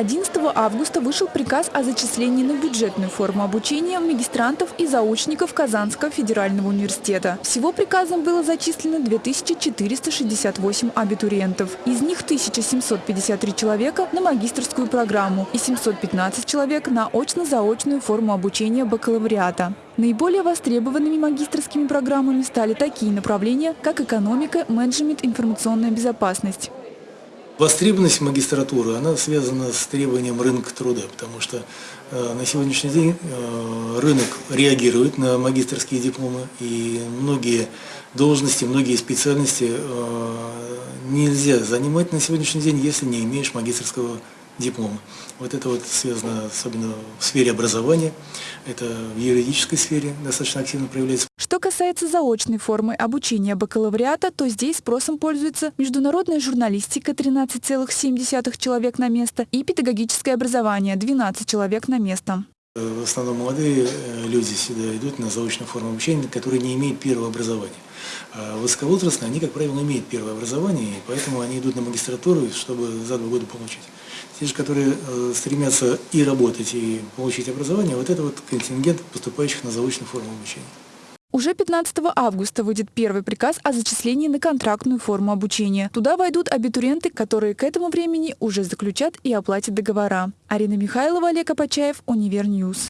11 августа вышел приказ о зачислении на бюджетную форму обучения магистрантов и заочников Казанского федерального университета. Всего приказом было зачислено 2468 абитуриентов. Из них 1753 человека на магистрскую программу и 715 человек на очно-заочную форму обучения бакалавриата. Наиболее востребованными магистрскими программами стали такие направления, как экономика, менеджмент, информационная безопасность. Востребованность магистратуры, она связана с требованием рынка труда, потому что э, на сегодняшний день э, рынок реагирует на магистрские дипломы, и многие должности, многие специальности э, нельзя занимать на сегодняшний день, если не имеешь магистрского. Вот это вот связано особенно в сфере образования, это в юридической сфере достаточно активно проявляется. Что касается заочной формы обучения бакалавриата, то здесь спросом пользуется международная журналистика 13,7 человек на место и педагогическое образование 12 человек на место. В основном молодые э, люди сюда идут на заочную форму обучения, которые не имеют первого образования. А высоковозрастные, они, как правило, имеют первое образование, и поэтому они идут на магистратуру, чтобы за два года получить. Те же, которые э, стремятся и работать, и получить образование, вот это вот контингент поступающих на заочную форму обучения. Уже 15 августа выйдет первый приказ о зачислении на контрактную форму обучения. Туда войдут абитуриенты, которые к этому времени уже заключат и оплатят договора. Арина Михайлова, Олег Апачаев, Univer News.